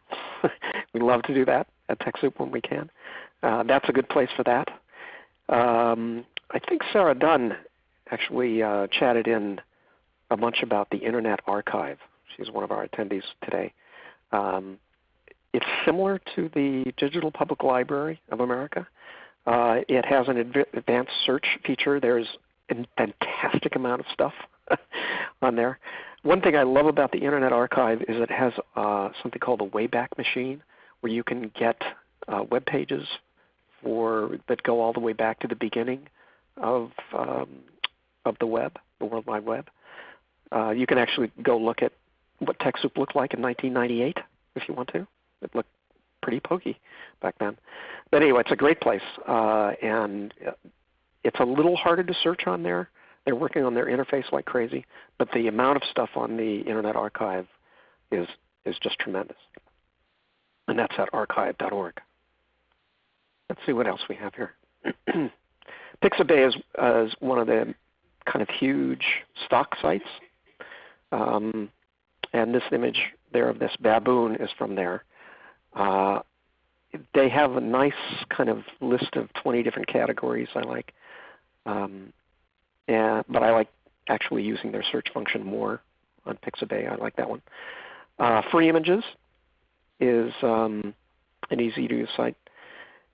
we love to do that at TechSoup when we can. Uh, that's a good place for that. Um, I think Sarah Dunn actually uh, chatted in a bunch about the Internet Archive. She's one of our attendees today. Um, it's similar to the Digital Public Library of America. Uh, it has an adv advanced search feature. There's a fantastic amount of stuff on there. One thing I love about the Internet Archive is it has uh, something called a Wayback Machine, where you can get uh, web pages for that go all the way back to the beginning of um, of the web, the World Wide Web. Uh, you can actually go look at what TechSoup looked like in 1998 if you want to. It looked pretty pokey back then. But anyway, it's a great place, uh, and it's a little harder to search on there. They're working on their interface like crazy, but the amount of stuff on the Internet Archive is is just tremendous. And that's at archive.org. Let's see what else we have here. Pixabay is, uh, is one of the kind of huge stock sites. Um, and this image there of this baboon is from there. Uh, they have a nice kind of list of 20 different categories I like. Um, and, but I like actually using their search function more on Pixabay. I like that one. Uh, free images is um, an easy to use site.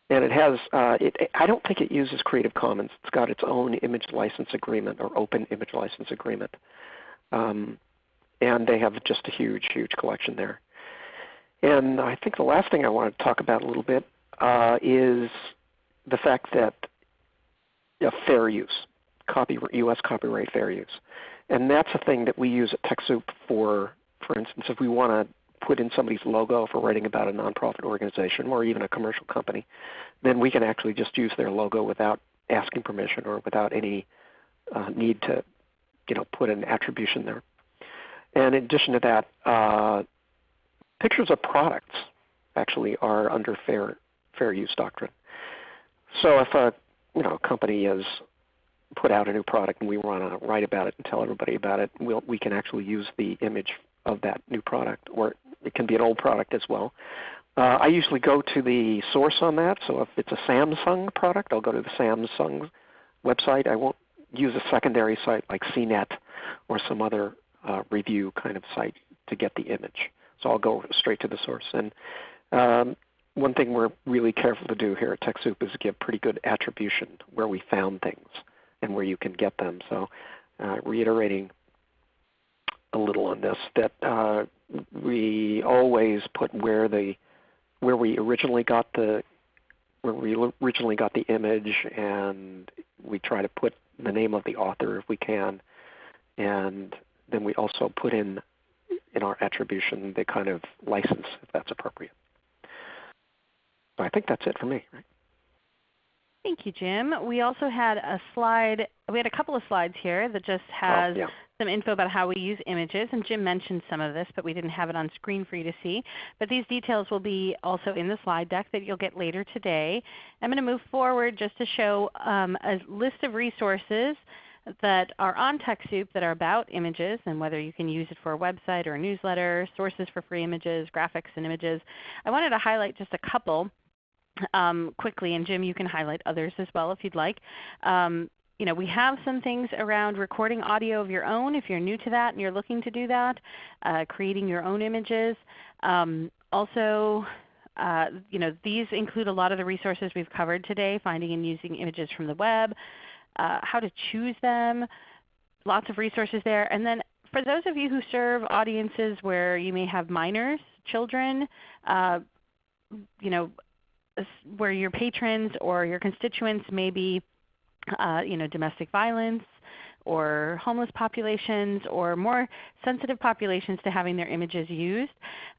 And it has, uh, it, I don't think it uses Creative Commons. It's got its own image license agreement or open image license agreement. Um, and they have just a huge, huge collection there. And I think the last thing I want to talk about a little bit uh, is the fact that uh, fair use, copy, U.S. copyright fair use. And that's a thing that we use at TechSoup for, for instance, if we want to put in somebody's logo for writing about a nonprofit organization or even a commercial company, then we can actually just use their logo without asking permission or without any uh, need to you know, put an attribution there. And in addition to that, uh, pictures of products actually are under fair fair use doctrine. So if a you know company has put out a new product and we want to write about it and tell everybody about it, we'll, we can actually use the image of that new product, or it can be an old product as well. Uh, I usually go to the source on that. So if it's a Samsung product, I'll go to the Samsung website. I won't use a secondary site like CNET or some other uh, review kind of site to get the image. So I'll go straight to the source. And um, one thing we're really careful to do here at TechSoup is give pretty good attribution where we found things and where you can get them. So uh, reiterating a little on this, that uh, we always put where the where we originally got the where we originally got the image, and we try to put the name of the author if we can, and then we also put in in our attribution the kind of license if that's appropriate. So I think that's it for me. Right? Thank you, Jim. We also had a slide, we had a couple of slides here that just oh, has oh, yeah. some info about how we use images. And Jim mentioned some of this, but we didn't have it on screen for you to see. But these details will be also in the slide deck that you'll get later today. I'm going to move forward just to show um, a list of resources that are on TechSoup that are about images and whether you can use it for a website or a newsletter, sources for free images, graphics and images. I wanted to highlight just a couple um, quickly, and Jim you can highlight others as well if you'd like. Um, you know, we have some things around recording audio of your own if you're new to that and you're looking to do that, uh, creating your own images. Um, also, uh, you know, these include a lot of the resources we've covered today, finding and using images from the web, uh, how to choose them, lots of resources there. And then for those of you who serve audiences where you may have minors, children, uh, you know, where your patrons or your constituents may be uh, you know, domestic violence or homeless populations or more sensitive populations to having their images used.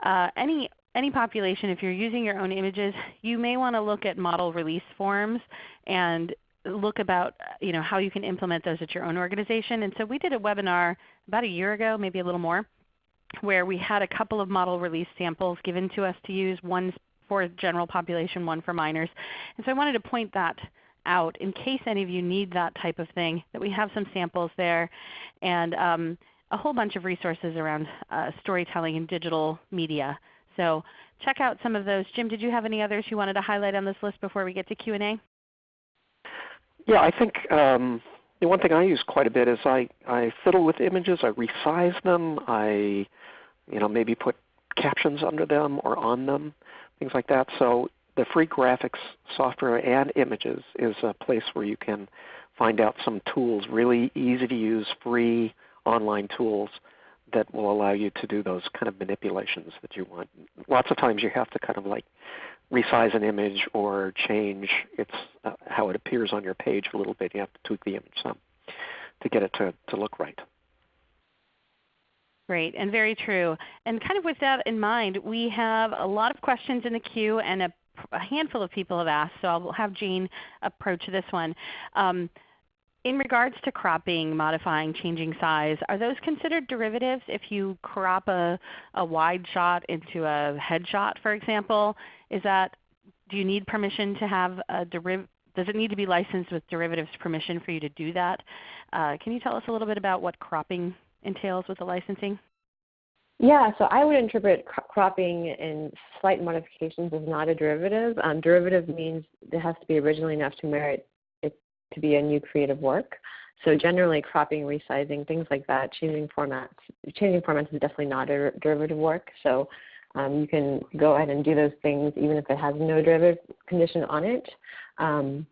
Uh, any, any population, if you're using your own images, you may want to look at model release forms and look about you know, how you can implement those at your own organization. And so we did a webinar about a year ago, maybe a little more, where we had a couple of model release samples given to us to use, one for general population, one for minors. And so I wanted to point that out in case any of you need that type of thing, that we have some samples there and um, a whole bunch of resources around uh, storytelling and digital media. So check out some of those. Jim, did you have any others you wanted to highlight on this list before we get to Q&A? Yeah, I think um, the one thing I use quite a bit is I, I fiddle with images. I resize them. I you know, maybe put captions under them or on them, things like that. So the free graphics software and images is a place where you can find out some tools, really easy to use, free online tools that will allow you to do those kind of manipulations that you want. Lots of times you have to kind of like resize an image or change its uh, how it appears on your page a little bit. You have to tweak the image some to get it to, to look right. Great, and very true. And kind of with that in mind, we have a lot of questions in the queue and a, a handful of people have asked, so I'll have Jane approach this one. Um, in regards to cropping, modifying, changing size, are those considered derivatives if you crop a, a wide shot into a headshot, for example? Is that, do you need permission to have a derivative? Does it need to be licensed with derivatives permission for you to do that? Uh, can you tell us a little bit about what cropping entails with the licensing? Yeah, so I would interpret cropping and slight modifications as not a derivative. Um, derivative means it has to be originally enough to merit it to be a new creative work. So generally, cropping, resizing, things like that, changing formats, changing formats is definitely not a derivative work. So um, you can go ahead and do those things even if it has no derivative condition on it. Um,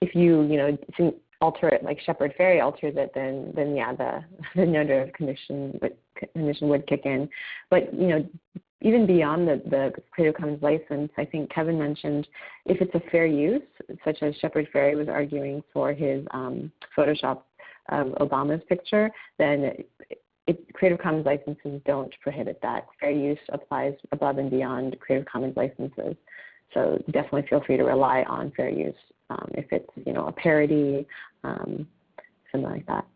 if you, you know, alter it like Shepard Fairey alters it, then then yeah, the the no derivative condition would condition would kick in. But you know, even beyond the, the Creative Commons license, I think Kevin mentioned if it's a fair use, such as Shepard Fairey was arguing for his um, Photoshop of Obama's picture, then it, Creative Commons licenses don't prohibit that. Fair use applies above and beyond Creative Commons licenses. So definitely feel free to rely on fair use um, if it's you know a parody, um, something like that.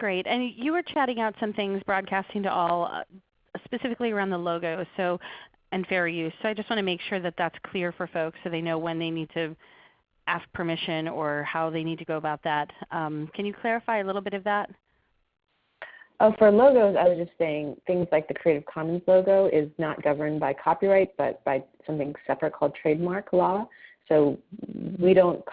Great. And you were chatting out some things, broadcasting to all, uh, specifically around the logo so, and fair use. So I just want to make sure that that's clear for folks so they know when they need to ask permission or how they need to go about that. Um, can you clarify a little bit of that? Oh, for logos, I was just saying things like the Creative Commons logo is not governed by copyright, but by something separate called trademark law. So we don't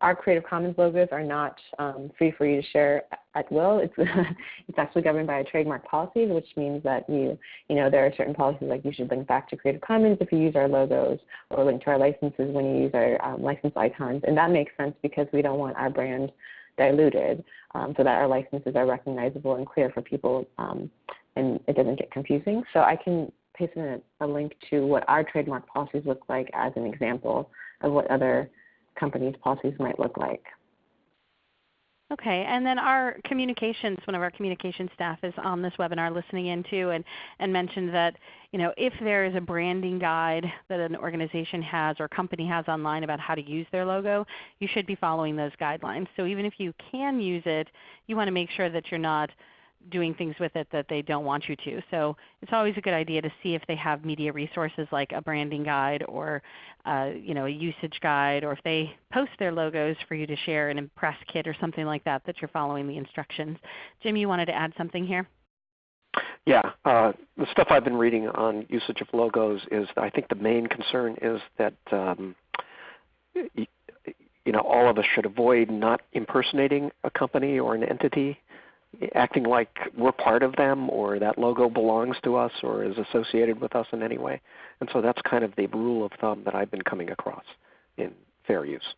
our Creative Commons logos are not um, free for you to share at will. It's it's actually governed by a trademark policy, which means that you you know there are certain policies like you should link back to Creative Commons if you use our logos, or link to our licenses when you use our um, license icons, and that makes sense because we don't want our brand diluted, um, so that our licenses are recognizable and clear for people, um, and it doesn't get confusing. So I can paste in a, a link to what our trademark policies look like as an example of what other companies' policies might look like. Okay, and then our communications, one of our communication staff is on this webinar listening in too and, and mentioned that you know, if there is a branding guide that an organization has or company has online about how to use their logo, you should be following those guidelines. So even if you can use it, you want to make sure that you're not doing things with it that they don't want you to. So it's always a good idea to see if they have media resources like a branding guide or uh, you know, a usage guide, or if they post their logos for you to share an impress kit or something like that, that you're following the instructions. Jim, you wanted to add something here? Yeah, uh, the stuff I've been reading on usage of logos is I think the main concern is that um, you know all of us should avoid not impersonating a company or an entity acting like we're part of them or that logo belongs to us or is associated with us in any way. And so that's kind of the rule of thumb that I've been coming across in fair use.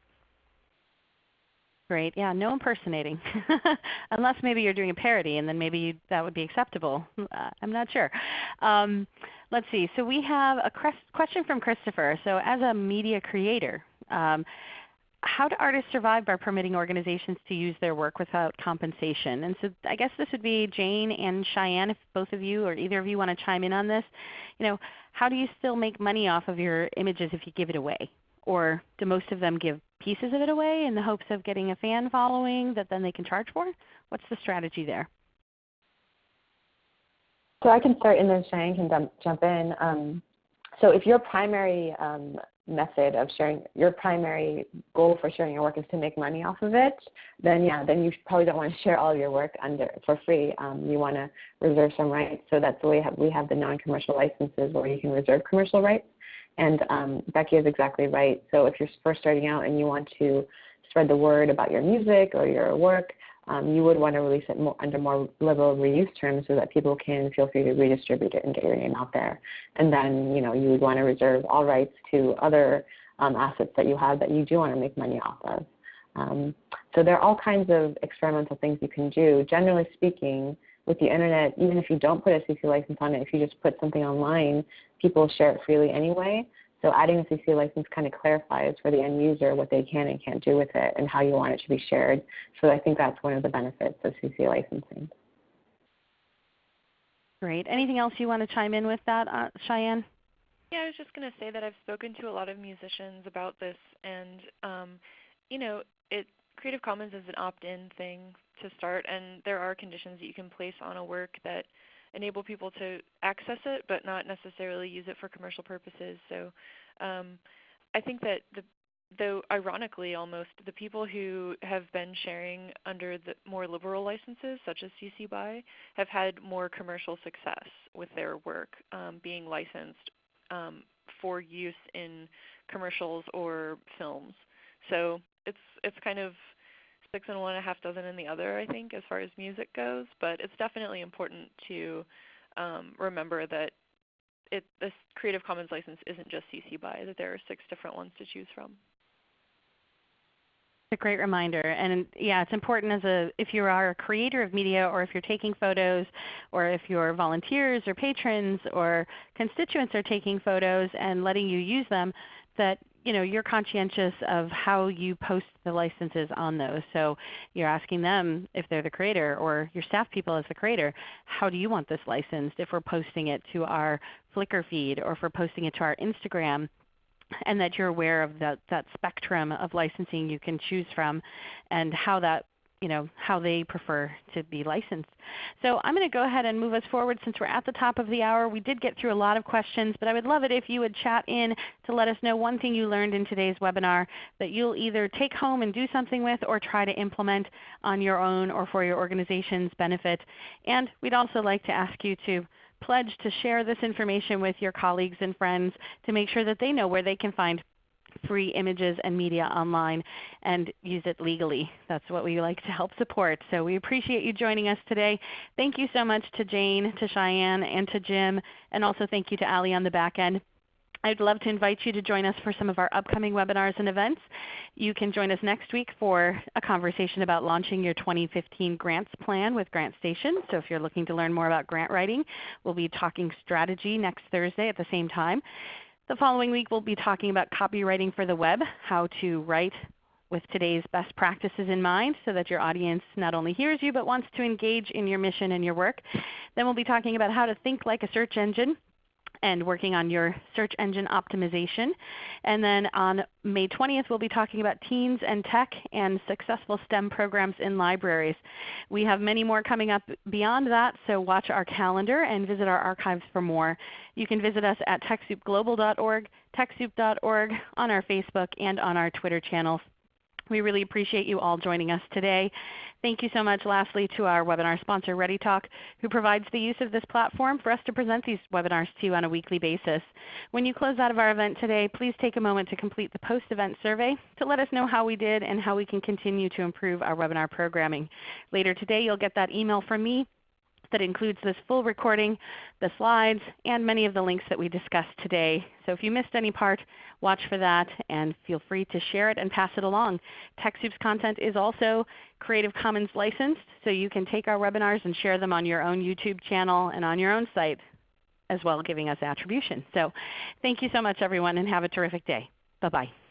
Great. Yeah, no impersonating. Unless maybe you're doing a parody and then maybe you, that would be acceptable. Uh, I'm not sure. Um, let's see. So we have a question from Christopher. So as a media creator, um, how do artists survive by permitting organizations to use their work without compensation? And so I guess this would be Jane and Cheyenne, if both of you or either of you want to chime in on this. You know, how do you still make money off of your images if you give it away? Or do most of them give pieces of it away in the hopes of getting a fan following that then they can charge for? What's the strategy there? So I can start and then Cheyenne can jump, in. Um, so if your primary um, method of sharing, your primary goal for sharing your work is to make money off of it, then yeah, then you probably don't want to share all your work under for free. Um, you want to reserve some rights. So that's the way we have, the non-commercial licenses where you can reserve commercial rights. And um, Becky is exactly right. So if you're first starting out and you want to spread the word about your music or your work, um, you would want to release it more, under more liberal reuse terms so that people can feel free to redistribute it and get your name out there. And then, you know, you would want to reserve all rights to other um, assets that you have that you do want to make money off of. Um, so there are all kinds of experimental things you can do. Generally speaking, with the internet, even if you don't put a CC license on it, if you just put something online, people share it freely anyway. So adding a CC license kind of clarifies for the end user what they can and can't do with it and how you want it to be shared. So I think that's one of the benefits of CC licensing. Great. Anything else you want to chime in with that, uh, Cheyenne? Yeah, I was just going to say that I've spoken to a lot of musicians about this, and um, you know, it Creative Commons is an opt-in thing to start, and there are conditions that you can place on a work that enable people to access it but not necessarily use it for commercial purposes. So um, I think that the, though ironically almost the people who have been sharing under the more liberal licenses such as CC BY have had more commercial success with their work um, being licensed um, for use in commercials or films. So it's it's kind of six in one, a half dozen in the other, I think, as far as music goes. But it's definitely important to um, remember that it, this Creative Commons license isn't just CC BY, that there are six different ones to choose from. It's a great reminder, and yeah, it's important as a if you are a creator of media, or if you're taking photos, or if your volunteers or patrons or constituents are taking photos and letting you use them, that you know, you're conscientious of how you post the licenses on those. So you're asking them if they're the creator or your staff people as the creator, how do you want this licensed if we're posting it to our Flickr feed or if we're posting it to our Instagram and that you're aware of that, that spectrum of licensing you can choose from and how that you know, how they prefer to be licensed. So I'm going to go ahead and move us forward since we're at the top of the hour. We did get through a lot of questions, but I would love it if you would chat in to let us know one thing you learned in today's webinar that you'll either take home and do something with or try to implement on your own or for your organization's benefit. And we'd also like to ask you to pledge to share this information with your colleagues and friends to make sure that they know where they can find free images and media online and use it legally. That's what we like to help support. So we appreciate you joining us today. Thank you so much to Jane, to Cheyenne, and to Jim, and also thank you to Ali on the back end. I'd love to invite you to join us for some of our upcoming webinars and events. You can join us next week for a conversation about launching your 2015 grants plan with GrantStation. So if you're looking to learn more about grant writing, we'll be talking strategy next Thursday at the same time. The following week we'll be talking about copywriting for the web, how to write with today's best practices in mind so that your audience not only hears you but wants to engage in your mission and your work. Then we'll be talking about how to think like a search engine and working on your search engine optimization. And then on May 20th, we'll be talking about teens and tech and successful STEM programs in libraries. We have many more coming up beyond that, so watch our calendar and visit our archives for more. You can visit us at TechSoupGlobal.org, TechSoup.org, on our Facebook, and on our Twitter channels. We really appreciate you all joining us today. Thank you so much lastly to our webinar sponsor ReadyTalk who provides the use of this platform for us to present these webinars to you on a weekly basis. When you close out of our event today, please take a moment to complete the post-event survey to let us know how we did and how we can continue to improve our webinar programming. Later today you'll get that email from me that includes this full recording, the slides, and many of the links that we discussed today. So if you missed any part, watch for that and feel free to share it and pass it along. TechSoup's content is also Creative Commons licensed, so you can take our webinars and share them on your own YouTube channel and on your own site as well giving us attribution. So thank you so much everyone and have a terrific day. Bye-bye.